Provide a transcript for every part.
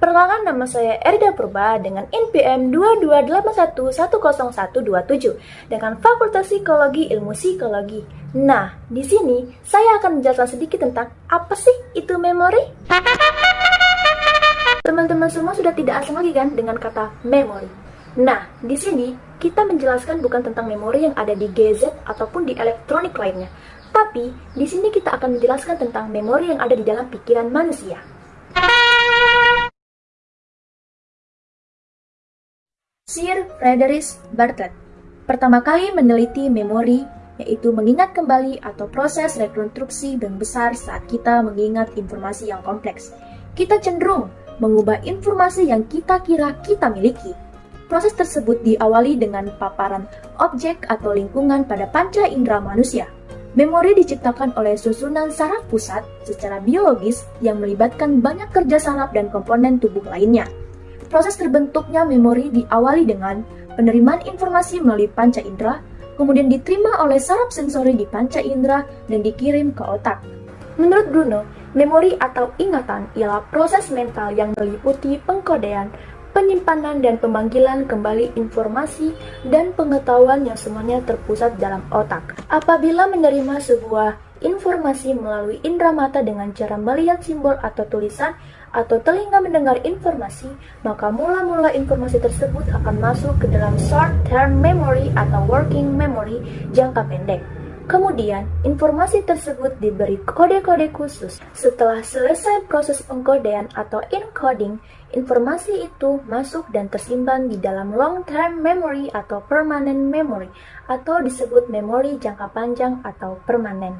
Perkenalkan nama saya Erida Purba dengan NPM 228110127 dengan Fakultas Psikologi Ilmu Psikologi. Nah, di sini saya akan menjelaskan sedikit tentang apa sih itu memori. Teman-teman semua sudah tidak asing lagi kan dengan kata memori. Nah, di sini kita menjelaskan bukan tentang memori yang ada di gadget ataupun di elektronik lainnya, tapi di sini kita akan menjelaskan tentang memori yang ada di dalam pikiran manusia. Sir Frederick Bartlett pertama kali meneliti memori, yaitu mengingat kembali atau proses rekonstruksi dan besar saat kita mengingat informasi yang kompleks. Kita cenderung mengubah informasi yang kita kira kita miliki. Proses tersebut diawali dengan paparan objek atau lingkungan pada panca indera manusia. Memori diciptakan oleh susunan saraf pusat secara biologis yang melibatkan banyak kerja saraf dan komponen tubuh lainnya. Proses terbentuknya memori diawali dengan penerimaan informasi melalui panca indera, kemudian diterima oleh saraf sensori di panca indera dan dikirim ke otak. Menurut Bruno, memori atau ingatan ialah proses mental yang meliputi pengkodean, penyimpanan dan pemanggilan kembali informasi dan pengetahuan yang semuanya terpusat dalam otak. Apabila menerima sebuah informasi melalui indera mata dengan cara melihat simbol atau tulisan, atau telinga mendengar informasi, maka mula-mula informasi tersebut akan masuk ke dalam short-term memory atau working memory jangka pendek. Kemudian, informasi tersebut diberi kode-kode khusus. Setelah selesai proses pengkodean atau encoding, informasi itu masuk dan tersimpan di dalam long-term memory atau permanent memory, atau disebut memori jangka panjang atau permanen.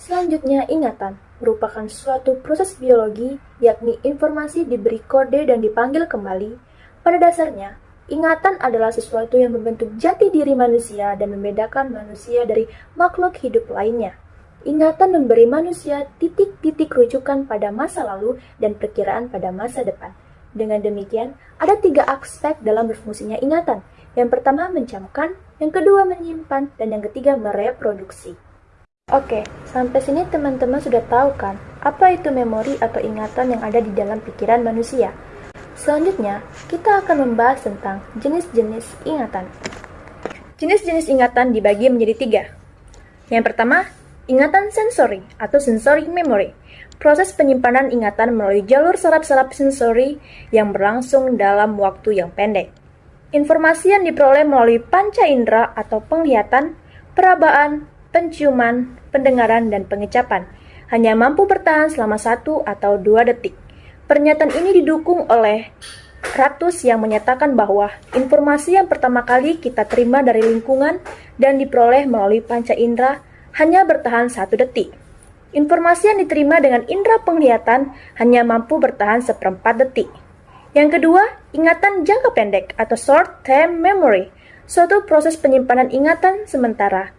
Selanjutnya, ingatan merupakan suatu proses biologi, yakni informasi diberi kode dan dipanggil kembali. Pada dasarnya, ingatan adalah sesuatu yang membentuk jati diri manusia dan membedakan manusia dari makhluk hidup lainnya. Ingatan memberi manusia titik-titik rujukan pada masa lalu dan perkiraan pada masa depan. Dengan demikian, ada tiga aspek dalam berfungsinya ingatan. Yang pertama mencamkan, yang kedua menyimpan, dan yang ketiga mereproduksi. Oke, sampai sini teman-teman sudah tahu kan apa itu memori atau ingatan yang ada di dalam pikiran manusia. Selanjutnya, kita akan membahas tentang jenis-jenis ingatan. Jenis-jenis ingatan dibagi menjadi tiga. Yang pertama, ingatan sensori atau sensory memory. Proses penyimpanan ingatan melalui jalur saraf-saraf sensori yang berlangsung dalam waktu yang pendek. Informasi yang diperoleh melalui panca indera atau penglihatan, perabaan, penciuman, pendengaran, dan pengecapan. Hanya mampu bertahan selama satu atau dua detik. Pernyataan ini didukung oleh Ratus yang menyatakan bahwa informasi yang pertama kali kita terima dari lingkungan dan diperoleh melalui panca indera hanya bertahan satu detik. Informasi yang diterima dengan indera penglihatan hanya mampu bertahan seperempat detik. Yang kedua, ingatan jangka pendek atau short-term memory, suatu proses penyimpanan ingatan sementara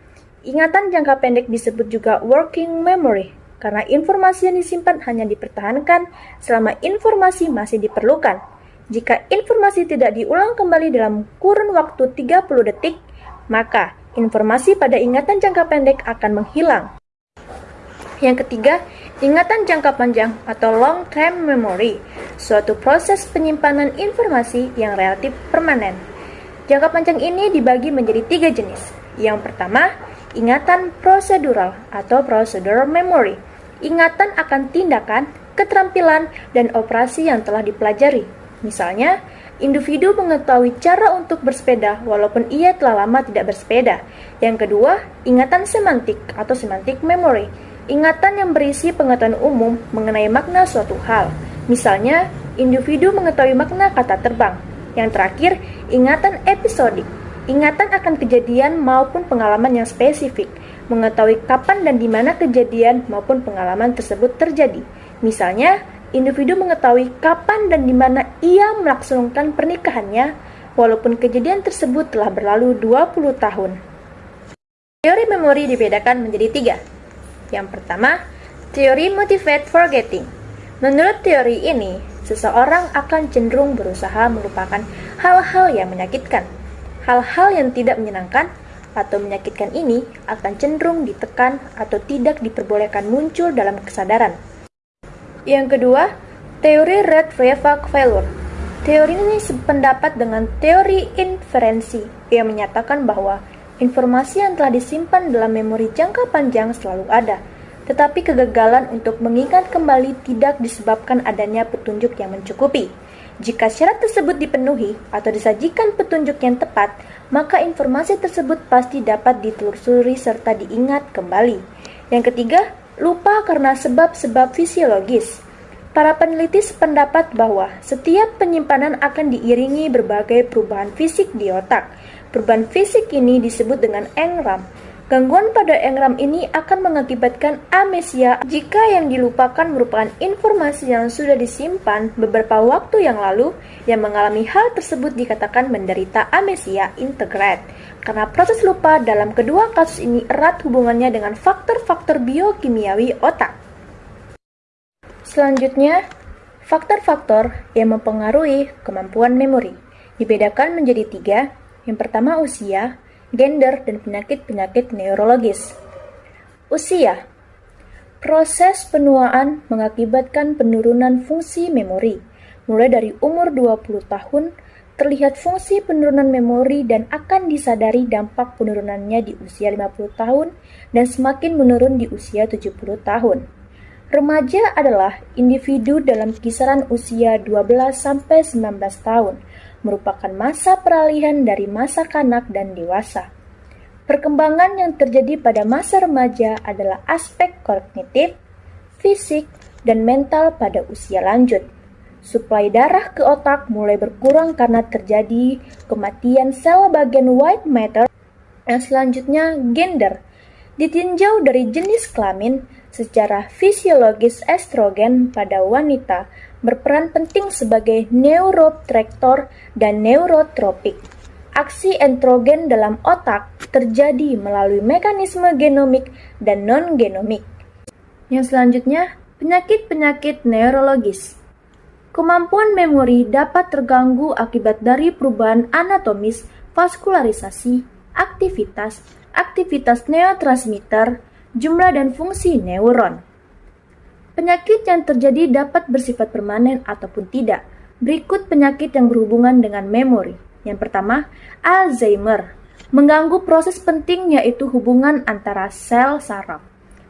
Ingatan jangka pendek disebut juga working memory, karena informasi yang disimpan hanya dipertahankan selama informasi masih diperlukan. Jika informasi tidak diulang kembali dalam kurun waktu 30 detik, maka informasi pada ingatan jangka pendek akan menghilang. Yang ketiga, ingatan jangka panjang atau long term memory, suatu proses penyimpanan informasi yang relatif permanen. Jangka panjang ini dibagi menjadi tiga jenis. Yang pertama, ingatan prosedural atau procedural memory, ingatan akan tindakan, keterampilan, dan operasi yang telah dipelajari. Misalnya, individu mengetahui cara untuk bersepeda walaupun ia telah lama tidak bersepeda. Yang kedua, ingatan semantik atau semantic memory, ingatan yang berisi pengetahuan umum mengenai makna suatu hal. Misalnya, individu mengetahui makna kata terbang. Yang terakhir, ingatan episodik Ingatan akan kejadian maupun pengalaman yang spesifik, mengetahui kapan dan di mana kejadian maupun pengalaman tersebut terjadi. Misalnya, individu mengetahui kapan dan di mana ia melaksanakan pernikahannya, walaupun kejadian tersebut telah berlalu 20 tahun. Teori memori dibedakan menjadi tiga. Yang pertama, teori motivate forgetting. Menurut teori ini, seseorang akan cenderung berusaha melupakan hal-hal yang menyakitkan Hal-hal yang tidak menyenangkan atau menyakitkan ini akan cenderung ditekan atau tidak diperbolehkan muncul dalam kesadaran. Yang kedua, Teori Red-Revak failure Teori ini sependapat dengan teori inferensi yang menyatakan bahwa informasi yang telah disimpan dalam memori jangka panjang selalu ada, tetapi kegagalan untuk mengingat kembali tidak disebabkan adanya petunjuk yang mencukupi. Jika syarat tersebut dipenuhi atau disajikan petunjuk yang tepat, maka informasi tersebut pasti dapat ditelusuri serta diingat kembali. Yang ketiga, lupa karena sebab-sebab fisiologis. Para peneliti sependapat bahwa setiap penyimpanan akan diiringi berbagai perubahan fisik di otak. Perubahan fisik ini disebut dengan engram. Gangguan pada engram ini akan mengakibatkan amnesia jika yang dilupakan merupakan informasi yang sudah disimpan beberapa waktu yang lalu yang mengalami hal tersebut dikatakan menderita amnesia integrate. Karena proses lupa dalam kedua kasus ini erat hubungannya dengan faktor-faktor biokimiawi otak. Selanjutnya, faktor-faktor yang mempengaruhi kemampuan memori dibedakan menjadi tiga. Yang pertama usia, gender, dan penyakit-penyakit neurologis. Usia Proses penuaan mengakibatkan penurunan fungsi memori. Mulai dari umur 20 tahun, terlihat fungsi penurunan memori dan akan disadari dampak penurunannya di usia 50 tahun dan semakin menurun di usia 70 tahun. Remaja adalah individu dalam kisaran usia 12 sampai 19 tahun, merupakan masa peralihan dari masa kanak dan dewasa. Perkembangan yang terjadi pada masa remaja adalah aspek kognitif, fisik, dan mental pada usia lanjut. Suplai darah ke otak mulai berkurang karena terjadi kematian sel bagian white matter. Yang selanjutnya, gender. Ditinjau dari jenis kelamin, Secara fisiologis estrogen pada wanita berperan penting sebagai neurotrektor dan neurotropik. Aksi entrogen dalam otak terjadi melalui mekanisme genomik dan non-genomik. Yang selanjutnya, penyakit-penyakit neurologis. Kemampuan memori dapat terganggu akibat dari perubahan anatomis, vaskularisasi, aktivitas, aktivitas neurotransmitter, jumlah dan fungsi neuron. Penyakit yang terjadi dapat bersifat permanen ataupun tidak. Berikut penyakit yang berhubungan dengan memori. Yang pertama, Alzheimer. Mengganggu proses penting yaitu hubungan antara sel saraf,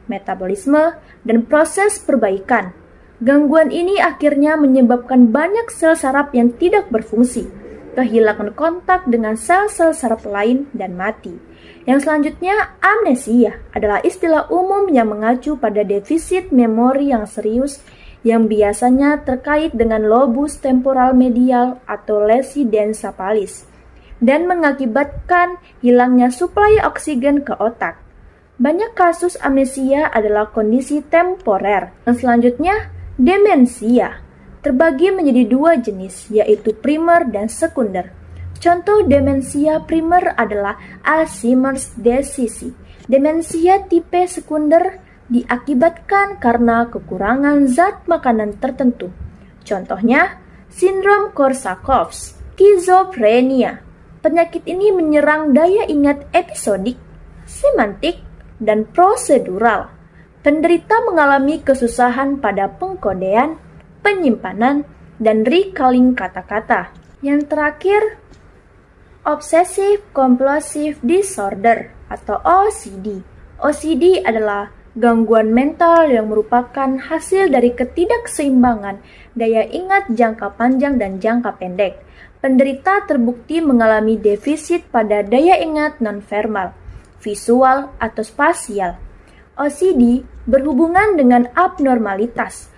metabolisme, dan proses perbaikan. Gangguan ini akhirnya menyebabkan banyak sel saraf yang tidak berfungsi, kehilangan kontak dengan sel-sel saraf lain, dan mati. Yang selanjutnya, amnesia adalah istilah umum yang mengacu pada defisit memori yang serius yang biasanya terkait dengan lobus temporal medial atau lesi densa palis dan mengakibatkan hilangnya suplai oksigen ke otak. Banyak kasus amnesia adalah kondisi temporer. Dan selanjutnya, demensia terbagi menjadi dua jenis, yaitu primer dan sekunder. Contoh demensia primer adalah Alzheimer's disease. Demensia tipe sekunder diakibatkan karena kekurangan zat makanan tertentu. Contohnya, sindrom Korsakoff, skizofrenia. Penyakit ini menyerang daya ingat episodik, semantik, dan prosedural. Penderita mengalami kesusahan pada pengkodean, penyimpanan, dan recalling kata-kata. Yang terakhir, Obsessive Compulsive Disorder atau OCD. OCD adalah gangguan mental yang merupakan hasil dari ketidakseimbangan daya ingat jangka panjang dan jangka pendek. Penderita terbukti mengalami defisit pada daya ingat nonverbal, visual, atau spasial. OCD berhubungan dengan abnormalitas,